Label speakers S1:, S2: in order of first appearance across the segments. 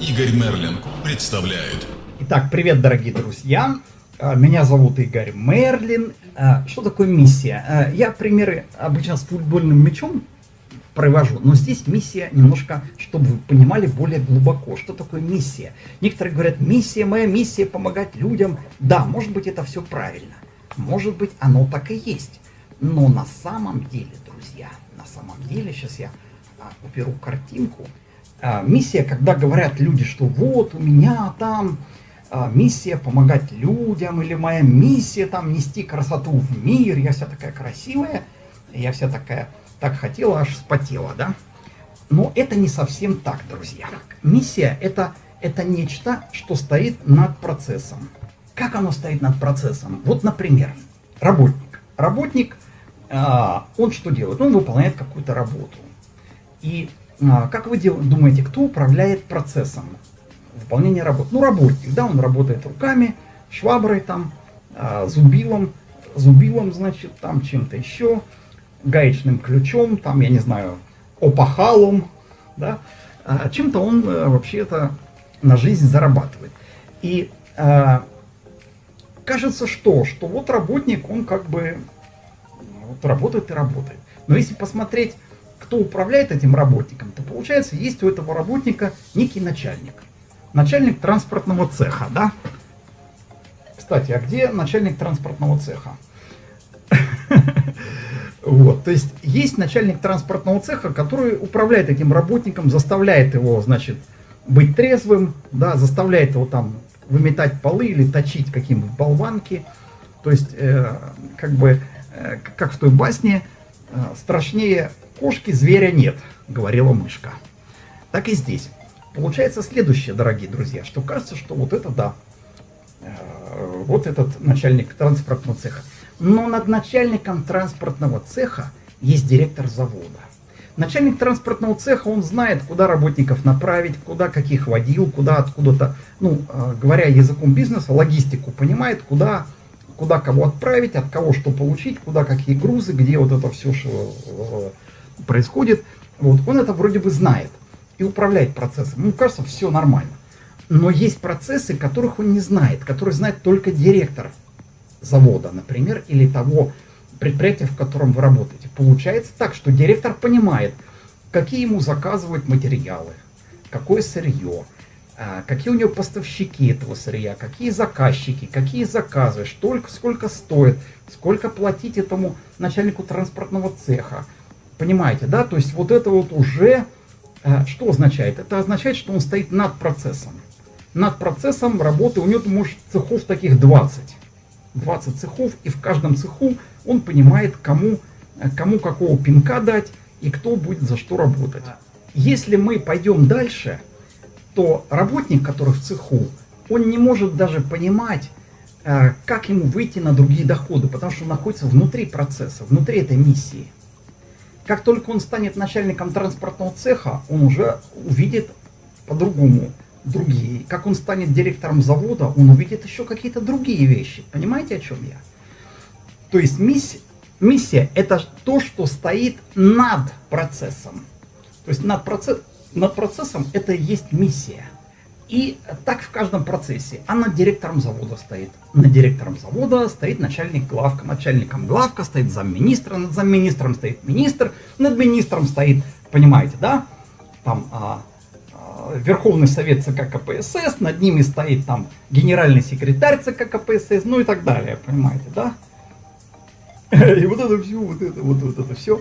S1: Игорь Мерлин представляет.
S2: Итак, привет, дорогие друзья. А, Меня зовут Игорь Мерлин. А, Что такое миссия? А, Я примеры обычно с футбольным мячом провожу, но здесь миссия немножко, чтобы вы понимали более глубоко, что такое миссия. Некоторые говорят, миссия, моя миссия помогать людям. Да, может быть это все правильно, может быть оно так и есть. Но на самом деле, друзья, на самом деле, сейчас я уберу картинку, миссия, когда говорят люди, что вот у меня там а, миссия помогать людям, или моя миссия там нести красоту в мир, я вся такая красивая, я вся такая, так хотела, аж вспотела, да? Но это не совсем так, друзья. Миссия это, это нечто, что стоит над процессом. Как оно стоит над процессом? Вот, например, работник. Работник, а, он что делает? Он выполняет какую-то работу. И а, как вы думаете, кто управляет процессом выполнения работы? Ну, работник, да, он работает руками, шваброй там, а, зубилом, зубилом, значит, там чем-то еще, гаечным ключом, там, я не знаю, опахалом, да, А чем-то он э, вообще-то на жизнь зарабатывает. И а, кажется, что, что вот работник, он как бы вот работает и работает. Но если посмотреть, кто управляет этим работником, то получается, есть у этого работника некий начальник. Начальник транспортного цеха, да? Кстати, а где начальник транспортного цеха? Вот, то есть есть начальник транспортного цеха, который управляет этим работником, заставляет его, значит, быть трезвым, да, заставляет его там выметать полы или точить какие-нибудь болванки. То есть, э, как бы, э, как в той басне, э, страшнее кошки зверя нет, говорила мышка. Так и здесь. Получается следующее, дорогие друзья, что кажется, что вот это да, э, вот этот начальник транспортного цеха. Но над начальником транспортного цеха есть директор завода. Начальник транспортного цеха, он знает, куда работников направить, куда каких водил, куда откуда-то, ну, э, говоря языком бизнеса, логистику понимает, куда, куда кого отправить, от кого что получить, куда какие грузы, где вот это все что, э, происходит. Вот, он это вроде бы знает и управляет процессом. Ему кажется, все нормально. Но есть процессы, которых он не знает, которые знает только директор завода, например, или того предприятия, в котором вы работаете. Получается так, что директор понимает, какие ему заказывают материалы, какое сырье, а, какие у него поставщики этого сырья, какие заказчики, какие заказы, столько, сколько стоит, сколько платить этому начальнику транспортного цеха. Понимаете, да? То есть вот это вот уже а, что означает? Это означает, что он стоит над процессом. Над процессом работы у него, может, цехов таких 20. 20 цехов, и в каждом цеху он понимает, кому, кому какого пинка дать и кто будет за что работать. Если мы пойдем дальше, то работник, который в цеху, он не может даже понимать, э, как ему выйти на другие доходы, потому что он находится внутри процесса, внутри этой миссии. Как только он станет начальником транспортного цеха, он уже увидит по-другому другие. Как он станет директором завода, он увидит еще какие-то другие вещи. Понимаете, о чем я? То есть миссия, миссия это то, что стоит над процессом. То есть над, процесс, над процессом это и есть миссия. И так в каждом процессе. А над директором завода стоит. Над директором завода стоит начальник главка. Начальником главка стоит замминистра. Над замминистром стоит министр. Над министром стоит, понимаете, да? Там а, а, Верховный Совет ЦК КПСС. Над ними стоит там генеральный секретарь ЦК КПСС. Ну и так далее, понимаете, да? И вот это все, вот это, вот, вот это все.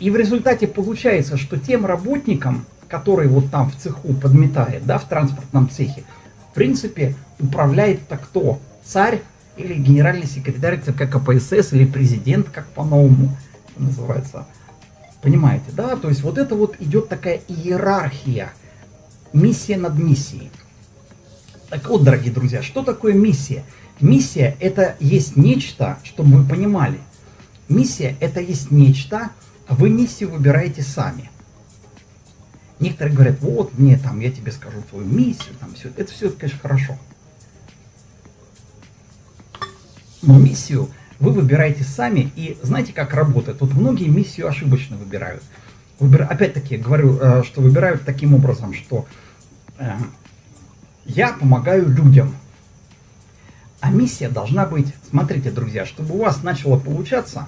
S2: И в результате получается, что тем работникам, который вот там в цеху подметает, да, в транспортном цехе, в принципе, управляет-то кто? Царь или генеральный секретарь ЦК КПСС или президент, как по-новому называется. Понимаете, да? То есть вот это вот идет такая иерархия, миссия над миссией. Так вот, дорогие друзья, что такое миссия? Миссия это есть нечто, чтобы вы понимали. Миссия это есть нечто, вы миссию выбираете сами. Некоторые говорят, вот мне там, я тебе скажу твою миссию, там все. Это все, конечно, хорошо. Но миссию вы выбираете сами, и знаете, как работает? Вот многие миссию ошибочно выбирают. Выбира... Опять-таки, говорю, что выбирают таким образом, что э, я помогаю людям. А миссия должна быть, смотрите, друзья, чтобы у вас начало получаться,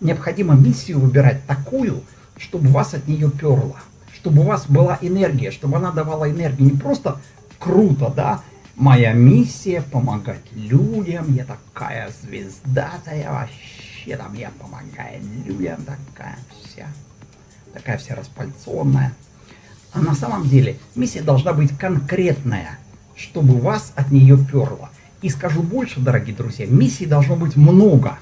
S2: необходимо миссию выбирать такую, чтобы вас от нее перло, чтобы у вас была энергия, чтобы она давала энергию. Не просто круто, да, моя миссия помогать людям, я такая звезда-то вообще, там я помогаю людям, такая вся, такая вся распальцованная. А на самом деле миссия должна быть конкретная, чтобы вас от нее перло. И скажу больше, дорогие друзья, миссий должно быть много.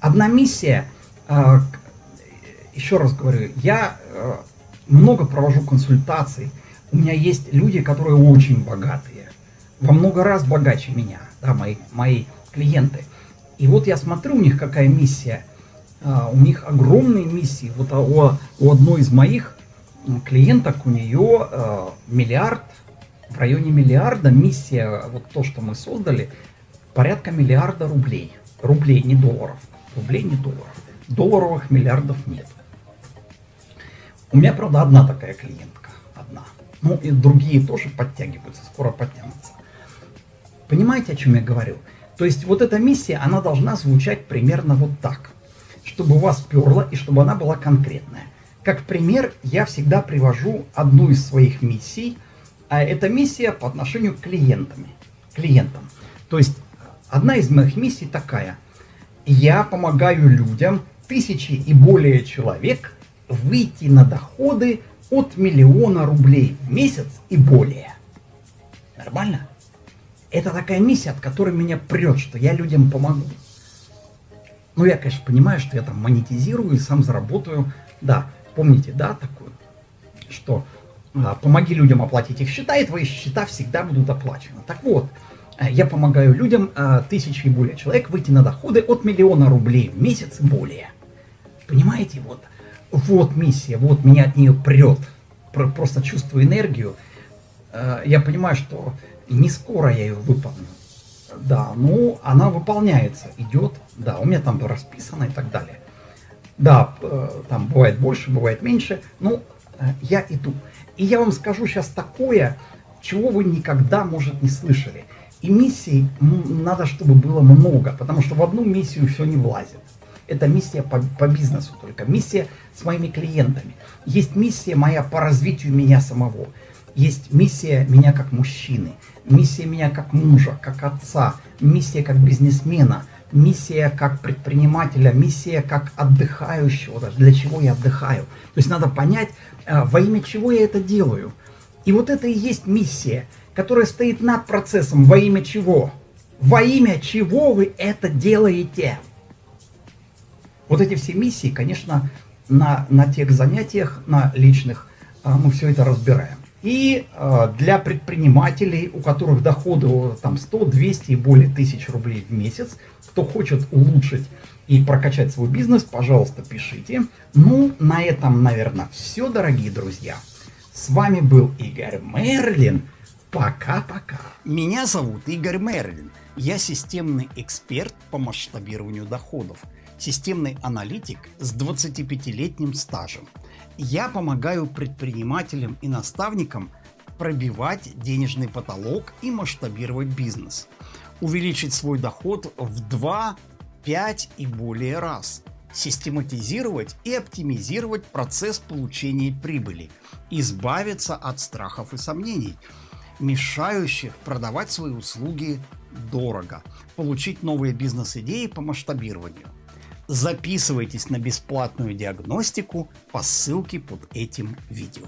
S2: Одна миссия, а, еще раз говорю, я а, много провожу консультаций. У меня есть люди, которые очень богатые, во много раз богаче меня, да, мои, мои клиенты. И вот я смотрю у них какая миссия. А, у них огромные миссии. Вот у, у одной из моих клиенток у нее миллиард в районе миллиарда миссия, вот то, что мы создали, порядка миллиарда рублей. Рублей, не долларов. Рублей, не долларов. Долларовых миллиардов нет. У меня, правда, одна такая клиентка. Одна. Ну и другие тоже подтягиваются, скоро подтянутся. Понимаете, о чем я говорю? То есть вот эта миссия, она должна звучать примерно вот так. Чтобы вас перло и чтобы она была конкретная. Как пример, я всегда привожу одну из своих миссий – а это миссия по отношению к клиентам. клиентам. То есть одна из моих миссий такая. Я помогаю людям, тысячи и более человек, выйти на доходы от миллиона рублей в месяц и более. Нормально? Это такая миссия, от которой меня прет, что я людям помогу. Ну, я, конечно, понимаю, что я там монетизирую и сам заработаю. Да, помните, да, такую, что а, помоги людям оплатить их счета, и твои счета всегда будут оплачены. Так вот, э, я помогаю людям, э, тысячи и более человек, выйти на доходы от миллиона рублей в месяц и более. Понимаете, вот, вот миссия, вот меня от нее прет. Просто чувствую энергию. Э, я понимаю, что не скоро я ее выполню. Да, ну, она выполняется, идет, да, у меня там расписано и так далее. Да, там бывает больше, бывает меньше, ну, я иду. И я вам скажу сейчас такое, чего вы никогда, может, не слышали. И миссий надо, чтобы было много, потому что в одну миссию все не влазит. Это миссия по, по бизнесу только, миссия с моими клиентами. Есть миссия моя по развитию меня самого. Есть миссия меня как мужчины, миссия меня как мужа, как отца, миссия как бизнесмена, миссия как предпринимателя, миссия как отдыхающего, даже для чего я отдыхаю. То есть надо понять, а, во имя чего я это делаю. И вот это и есть миссия, которая стоит над процессом, во имя чего. Во имя чего вы это делаете. Вот эти все миссии, конечно, на, на тех занятиях, на личных, а, мы все это разбираем. И э, для предпринимателей, у которых доходы там 100, 200 и более тысяч рублей в месяц, кто хочет улучшить и прокачать свой бизнес, пожалуйста, пишите. Ну, на этом, наверное, все, дорогие друзья. С вами был Игорь Мерлин. Пока-пока.
S3: Меня зовут Игорь Мерлин. Я системный эксперт по масштабированию доходов. Системный аналитик с 25-летним стажем. Я помогаю предпринимателям и наставникам пробивать денежный потолок и масштабировать бизнес. Увеличить свой доход в 2 5 и более раз, систематизировать и оптимизировать процесс получения прибыли, избавиться от страхов и сомнений, мешающих продавать свои услуги дорого, получить новые бизнес-идеи по масштабированию. Записывайтесь на бесплатную диагностику по ссылке под этим видео.